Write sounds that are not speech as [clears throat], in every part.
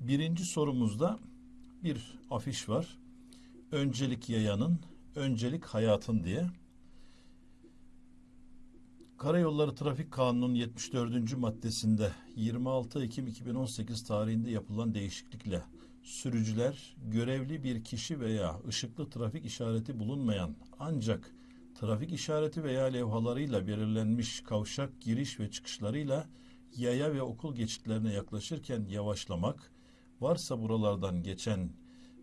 Birinci sorumuzda bir afiş var. Öncelik yayanın, öncelik hayatın diye. Karayolları Trafik Kanunu'nun 74. maddesinde 26 Ekim 2018 tarihinde yapılan değişiklikle sürücüler görevli bir kişi veya ışıklı trafik işareti bulunmayan ancak trafik işareti veya levhalarıyla belirlenmiş kavşak giriş ve çıkışlarıyla yaya ve okul geçitlerine yaklaşırken yavaşlamak, varsa buralardan geçen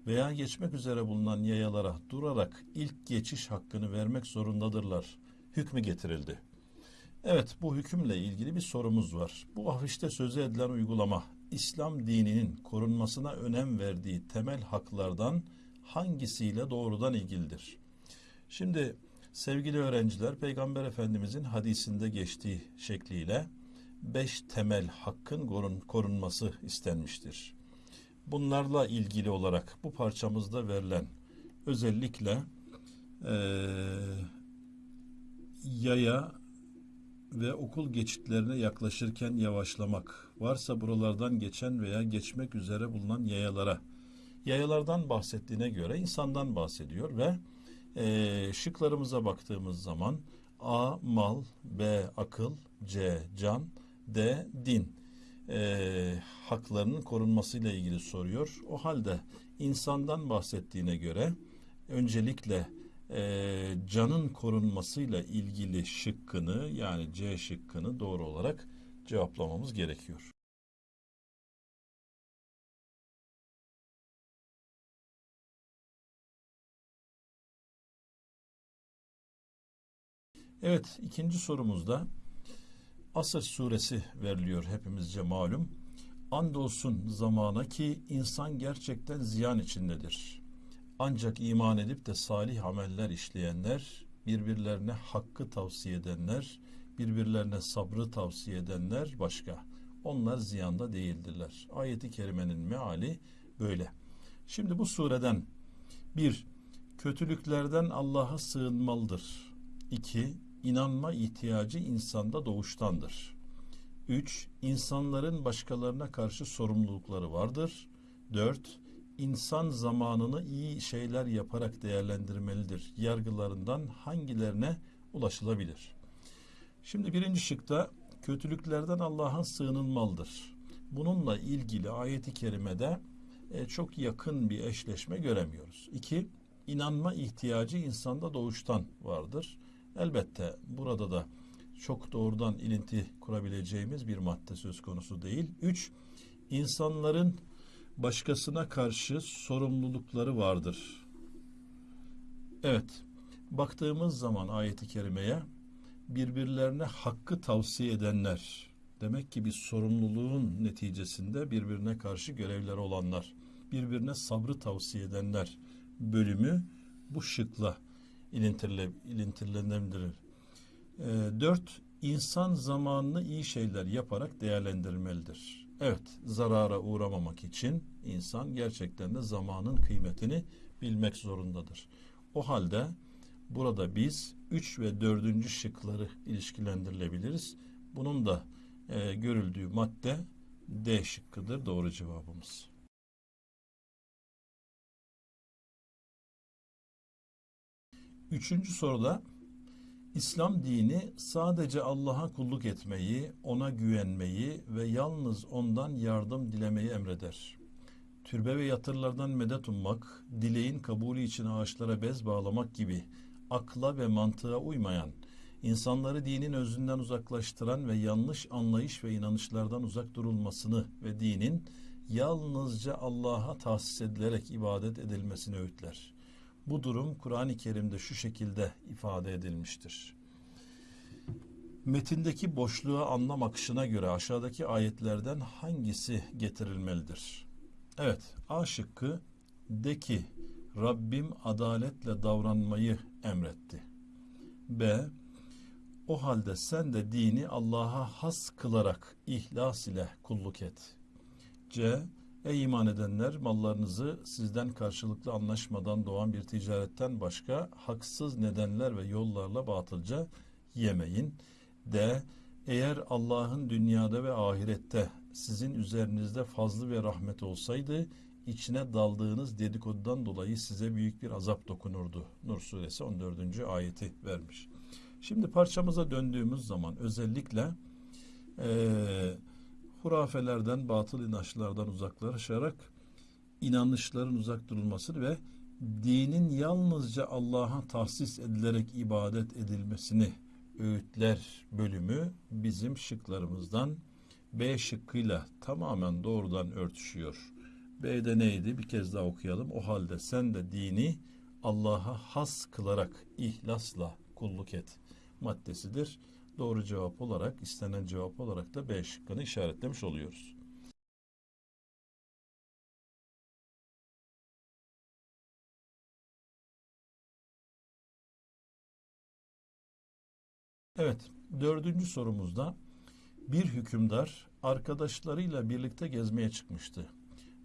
veya geçmek üzere bulunan yayalara durarak ilk geçiş hakkını vermek zorundadırlar. Hükmü getirildi. Evet bu hükümle ilgili bir sorumuz var. Bu afişte sözü edilen uygulama İslam dininin korunmasına önem verdiği temel haklardan hangisiyle doğrudan ilgilidir? Şimdi sevgili öğrenciler Peygamber Efendimizin hadisinde geçtiği şekliyle beş temel hakkın korun, korunması istenmiştir. Bunlarla ilgili olarak bu parçamızda verilen özellikle eee yaya ve okul geçitlerine yaklaşırken yavaşlamak, varsa buralardan geçen veya geçmek üzere bulunan yayalara, yayalardan bahsettiğine göre insandan bahsediyor ve e, şıklarımıza baktığımız zaman A. Mal, B. Akıl, C. Can, D. Din e, haklarının korunmasıyla ilgili soruyor. O halde insandan bahsettiğine göre öncelikle e, canın korunmasıyla ilgili şıkkını yani C şıkkını doğru olarak cevaplamamız gerekiyor. Evet ikinci sorumuzda Asır suresi veriliyor hepimizce malum. Andolsun zamana ki insan gerçekten ziyan içindedir. Ancak iman edip de salih ameller işleyenler, birbirlerine hakkı tavsiye edenler, birbirlerine sabrı tavsiye edenler başka. Onlar ziyanda değildirler. Ayeti kerimenin meali böyle. Şimdi bu sureden bir, kötülüklerden Allah'a sığınmalıdır. İki, inanma ihtiyacı insanda doğuştandır. Üç, insanların başkalarına karşı sorumlulukları vardır. Dört, insan zamanını iyi şeyler yaparak değerlendirmelidir. Yargılarından hangilerine ulaşılabilir? Şimdi birinci şıkta kötülüklerden Allah'a sığınılmalıdır. Bununla ilgili ayeti kerimede e, çok yakın bir eşleşme göremiyoruz. İki, inanma ihtiyacı insanda doğuştan vardır. Elbette burada da çok doğrudan ilinti kurabileceğimiz bir madde söz konusu değil. Üç, insanların başkasına karşı sorumlulukları vardır. Evet, baktığımız zaman ayeti kerimeye birbirlerine hakkı tavsiye edenler, demek ki bir sorumluluğun neticesinde birbirine karşı görevleri olanlar, birbirine sabrı tavsiye edenler bölümü bu şıkla ilintirle, ilintirilenebilir. E, dört, insan zamanını iyi şeyler yaparak değerlendirmelidir. Evet, zarara uğramamak için insan gerçekten de zamanın kıymetini bilmek zorundadır. O halde burada biz 3 ve 4. şıkları ilişkilendirilebiliriz. Bunun da e, görüldüğü madde D şıkkıdır doğru cevabımız. Üçüncü soruda İslam dini sadece Allah'a kulluk etmeyi, ona güvenmeyi ve yalnız ondan yardım dilemeyi emreder. Türbe ve yatırlardan medet ummak, dileğin kabulü için ağaçlara bez bağlamak gibi akla ve mantığa uymayan, insanları dinin özünden uzaklaştıran ve yanlış anlayış ve inanışlardan uzak durulmasını ve dinin yalnızca Allah'a tahsis edilerek ibadet edilmesini öğütler.'' Bu durum Kur'an-ı Kerim'de şu şekilde ifade edilmiştir. Metindeki boşluğa anlam akışına göre aşağıdaki ayetlerden hangisi getirilmelidir? Evet, A şıkkı de ki Rabbim adaletle davranmayı emretti. B. O halde sen de dini Allah'a has kılarak ihlas ile kulluk et. C. Ey iman edenler mallarınızı sizden karşılıklı anlaşmadan doğan bir ticaretten başka haksız nedenler ve yollarla batılca yemeyin. De eğer Allah'ın dünyada ve ahirette sizin üzerinizde fazlı ve rahmet olsaydı içine daldığınız dedikodudan dolayı size büyük bir azap dokunurdu. Nur suresi 14. ayeti vermiş. Şimdi parçamıza döndüğümüz zaman özellikle eee hurafelerden, batıl inançlardan uzaklaşarak inanışların uzak durulmasını ve dinin yalnızca Allah'a tahsis edilerek ibadet edilmesini öğütler bölümü bizim şıklarımızdan B şıkkıyla tamamen doğrudan örtüşüyor. B'de neydi? Bir kez daha okuyalım. O halde sen de dini Allah'a has kılarak ihlasla kulluk et maddesidir. Doğru cevap olarak, istenen cevap olarak da B şıkkını işaretlemiş oluyoruz. Evet, dördüncü sorumuzda bir hükümdar arkadaşlarıyla birlikte gezmeye çıkmıştı.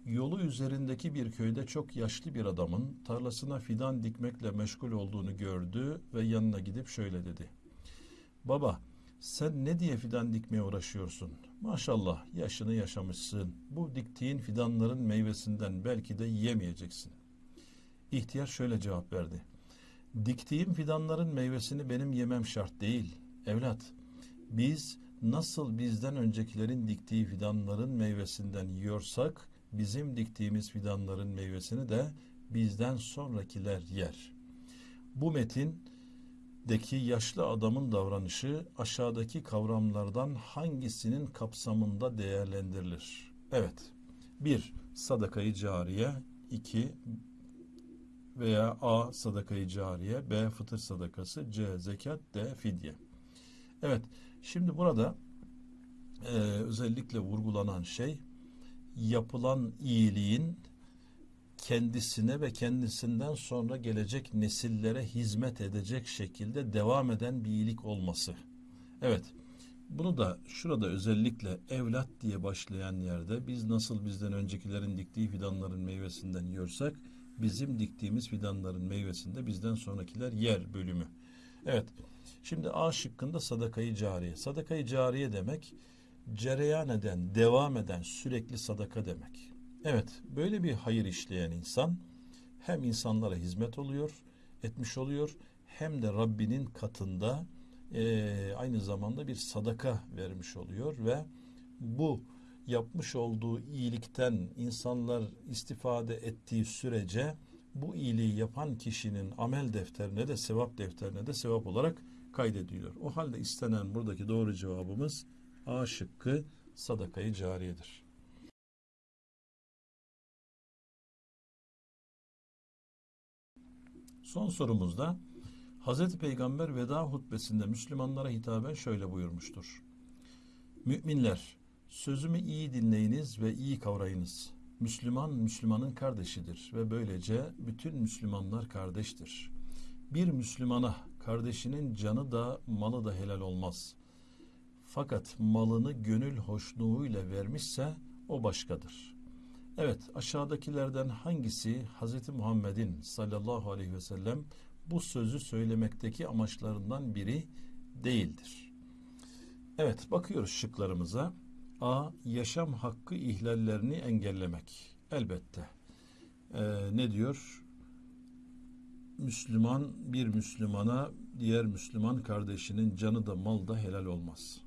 Yolu üzerindeki bir köyde çok yaşlı bir adamın tarlasına fidan dikmekle meşgul olduğunu gördü ve yanına gidip şöyle dedi. Baba, sen ne diye fidan dikmeye uğraşıyorsun? Maşallah yaşını yaşamışsın. Bu diktiğin fidanların meyvesinden belki de yiyemeyeceksin. İhtiyar şöyle cevap verdi. Diktiğim fidanların meyvesini benim yemem şart değil. Evlat, biz nasıl bizden öncekilerin diktiği fidanların meyvesinden yiyorsak, bizim diktiğimiz fidanların meyvesini de bizden sonrakiler yer. Bu metindeki yaşlı adamın davranışı aşağıdaki kavramlardan hangisinin kapsamında değerlendirilir? Evet. 1. Sadakayı cariye 2 veya A. Sadakayı cariye B. Fıtır sadakası C. Zekat D. Fidye Evet, şimdi burada e, özellikle vurgulanan şey yapılan iyiliğin kendisine ve kendisinden sonra gelecek nesillere hizmet edecek şekilde devam eden bir iyilik olması. Evet, bunu da şurada özellikle evlat diye başlayan yerde biz nasıl bizden öncekilerin diktiği fidanların meyvesinden yiyorsak bizim diktiğimiz fidanların meyvesinde bizden sonrakiler yer bölümü. Evet, Şimdi A şıkkında sadakayı cariye. Sadakayı cariye demek cereyan eden, devam eden sürekli sadaka demek. Evet, böyle bir hayır işleyen insan hem insanlara hizmet oluyor, etmiş oluyor, hem de Rabbinin katında e, aynı zamanda bir sadaka vermiş oluyor ve bu yapmış olduğu iyilikten insanlar istifade ettiği sürece bu iyiliği yapan kişinin amel defterine de sevap defterine de sevap olarak kaydediliyor. O halde istenen buradaki doğru cevabımız A şıkkı sadakayı cariyedir. Son sorumuzda Hz. Peygamber veda hutbesinde Müslümanlara hitaben şöyle buyurmuştur. Müminler, sözümü iyi dinleyiniz ve iyi kavrayınız. Müslüman, Müslümanın kardeşidir ve böylece bütün Müslümanlar kardeştir. Bir Müslümana kardeşinin canı da malı da helal olmaz. Fakat malını gönül hoşluğuyla vermişse o başkadır. Evet aşağıdakilerden hangisi Hz. Muhammed'in sallallahu aleyhi ve sellem bu sözü söylemekteki amaçlarından biri değildir. Evet bakıyoruz şıklarımıza. A. Yaşam hakkı ihlallerini engellemek. Elbette. Ee, ne diyor? Müslüman bir Müslümana diğer Müslüman kardeşinin canı da mal da helal olmaz.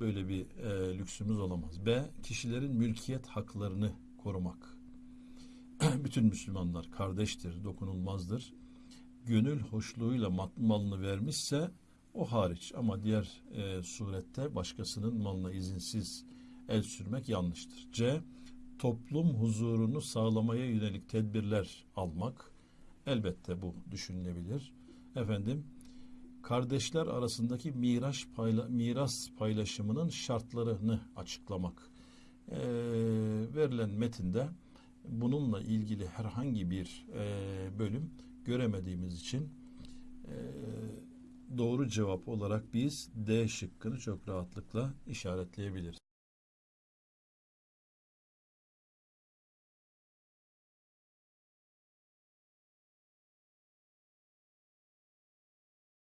Böyle bir e, lüksümüz olamaz. B. Kişilerin mülkiyet haklarını korumak. [clears throat] Bütün Müslümanlar kardeştir, dokunulmazdır. Gönül hoşluğuyla malını vermişse o hariç ama diğer e, surette başkasının malına izinsiz el sürmek yanlıştır. C. Toplum huzurunu sağlamaya yönelik tedbirler almak. Elbette bu düşünülebilir. Efendim, kardeşler arasındaki miras, payla, miras paylaşımının şartlarını açıklamak. Ee, verilen metinde bununla ilgili herhangi bir e, bölüm göremediğimiz için e, doğru cevap olarak biz D şıkkını çok rahatlıkla işaretleyebiliriz.